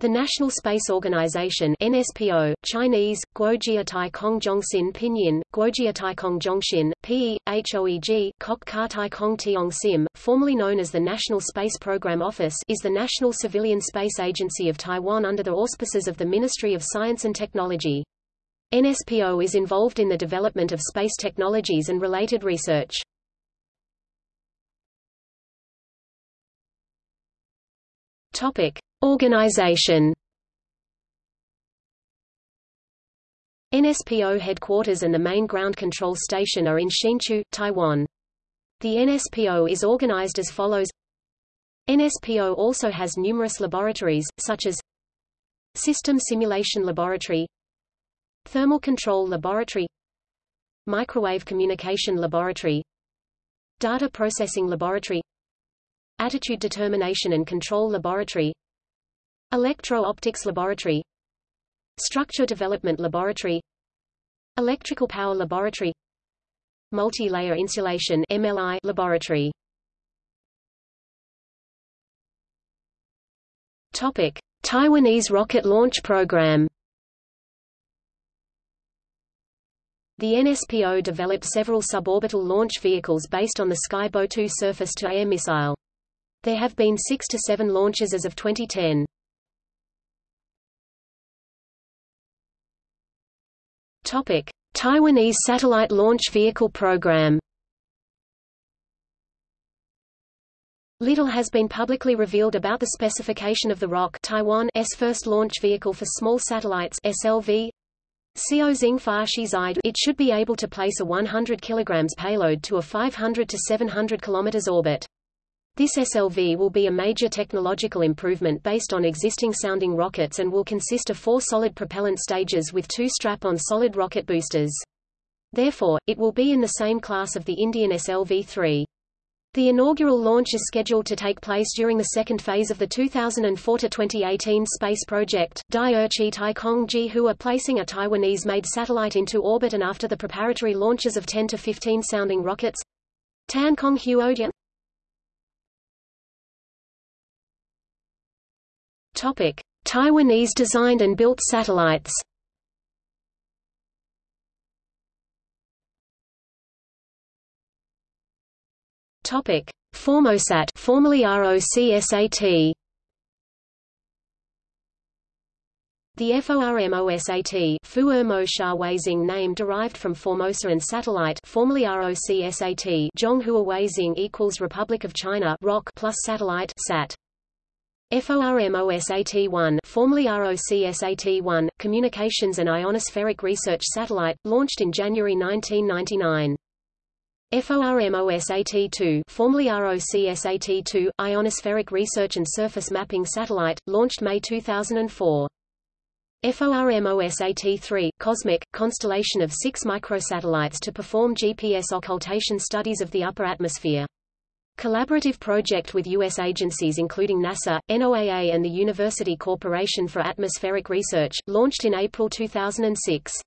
The National Space Organization NSPO, Chinese, Guojiatai Kong Zhongxin Pinyin, Guojiatai Kong Zhongxin, P, HOEG, Kok Ka Tai Kong Tiong Sim, formerly known as the National Space Program Office is the national civilian space agency of Taiwan under the auspices of the Ministry of Science and Technology. NSPO is involved in the development of space technologies and related research. Topic. Organization NSPO headquarters and the main ground control station are in Hsinchu, Taiwan. The NSPO is organized as follows NSPO also has numerous laboratories, such as System Simulation Laboratory Thermal Control Laboratory Microwave Communication Laboratory Data Processing Laboratory Attitude Determination and Control Laboratory Electro-Optics Laboratory Structure Development Laboratory Electrical Power Laboratory Multi-Layer Insulation MLI Laboratory Topic: Taiwanese rocket launch program The NSPO developed several suborbital launch vehicles based on the Sky Bow 2 surface-to-air missile. There have been six to seven launches as of 2010. Topic: Taiwanese Satellite Launch Vehicle Program. Little has been publicly revealed about the specification of the ROC Taiwan's first launch vehicle for small satellites SLV. It should be able to place a 100 kg payload to a 500 to 700 km orbit. This SLV will be a major technological improvement based on existing sounding rockets and will consist of four solid propellant stages with two strap-on solid rocket boosters. Therefore, it will be in the same class of the Indian SLV-3. The inaugural launch is scheduled to take place during the second phase of the 2004-2018 space project, Dai-Erchi Taikong Ji-hua placing a Taiwanese-made satellite into orbit and after the preparatory launches of 10 to 15 sounding rockets. tan Tankong Huodian Topic: Taiwanese designed and built satellites. Topic: Formosat, formerly ROCSAT. The FORMOSAT Sha name derived from Formosa and Satellite formerly ROCSAT Zhonghua Weixing equals Republic of China ROC plus Satellite SAT. FORMOSAT-1 formerly ROCSAT-1, Communications and Ionospheric Research Satellite, launched in January 1999. FORMOSAT-2 formerly ROCSAT-2, Ionospheric Research and Surface Mapping Satellite, launched May 2004. FORMOSAT-3, Cosmic, constellation of six microsatellites to perform GPS occultation studies of the upper atmosphere. Collaborative project with U.S. agencies including NASA, NOAA and the University Corporation for Atmospheric Research, launched in April 2006.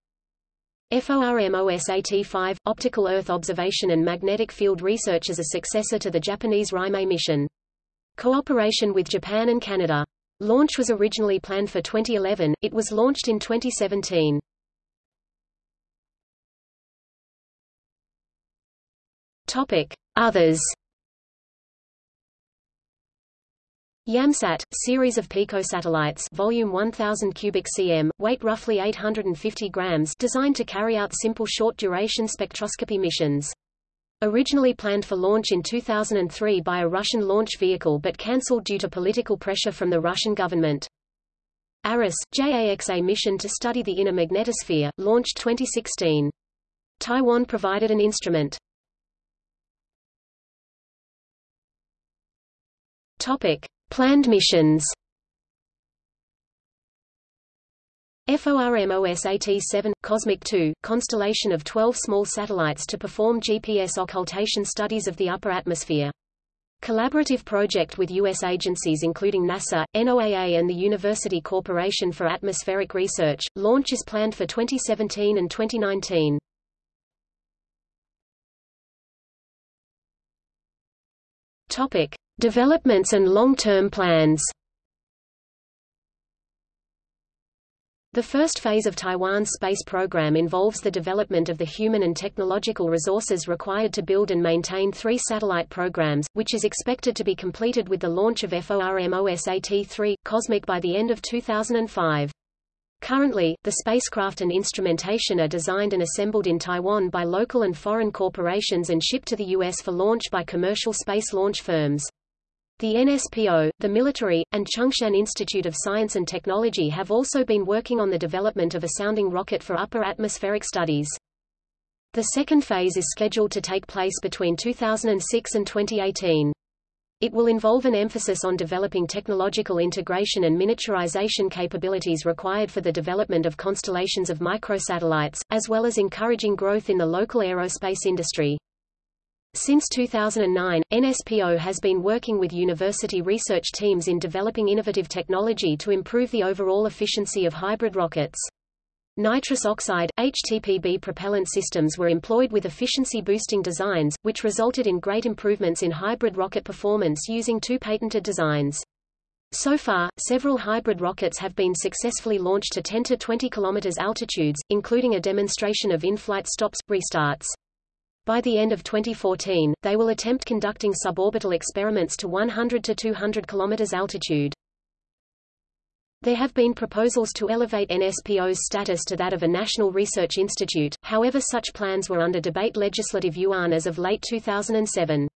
FORMOSAT-5, Optical Earth Observation and Magnetic Field Research as a successor to the Japanese RIMAE mission. Cooperation with Japan and Canada. Launch was originally planned for 2011, it was launched in 2017. Topic. Others YAMSAT, series of picosatellites volume 1000 cubic cm, weight roughly 850 grams designed to carry out simple short-duration spectroscopy missions. Originally planned for launch in 2003 by a Russian launch vehicle but cancelled due to political pressure from the Russian government. Arase, JAXA mission to study the inner magnetosphere, launched 2016. Taiwan provided an instrument. Topic. Planned missions FORMOSAT-7, Cosmic 2, constellation of 12 small satellites to perform GPS occultation studies of the upper atmosphere. Collaborative project with U.S. agencies including NASA, NOAA and the University Corporation for Atmospheric Research. Launch is planned for 2017 and 2019. Topic: Developments and long-term plans The first phase of Taiwan's space program involves the development of the human and technological resources required to build and maintain three satellite programs, which is expected to be completed with the launch of FORMOSAT-3, Cosmic by the end of 2005. Currently, the spacecraft and instrumentation are designed and assembled in Taiwan by local and foreign corporations and shipped to the U.S. for launch by commercial space launch firms. The NSPO, the military, and Chung-Shan Institute of Science and Technology have also been working on the development of a sounding rocket for upper atmospheric studies. The second phase is scheduled to take place between 2006 and 2018. It will involve an emphasis on developing technological integration and miniaturization capabilities required for the development of constellations of microsatellites, as well as encouraging growth in the local aerospace industry. Since 2009, NSPO has been working with university research teams in developing innovative technology to improve the overall efficiency of hybrid rockets. Nitrous oxide, HTPB propellant systems were employed with efficiency-boosting designs, which resulted in great improvements in hybrid rocket performance using two patented designs. So far, several hybrid rockets have been successfully launched to 10 to 20 km altitudes, including a demonstration of in-flight stops, restarts. By the end of 2014, they will attempt conducting suborbital experiments to 100 to 200 km altitude. There have been proposals to elevate NSPO's status to that of a national research institute, however such plans were under debate Legislative Yuan as of late 2007.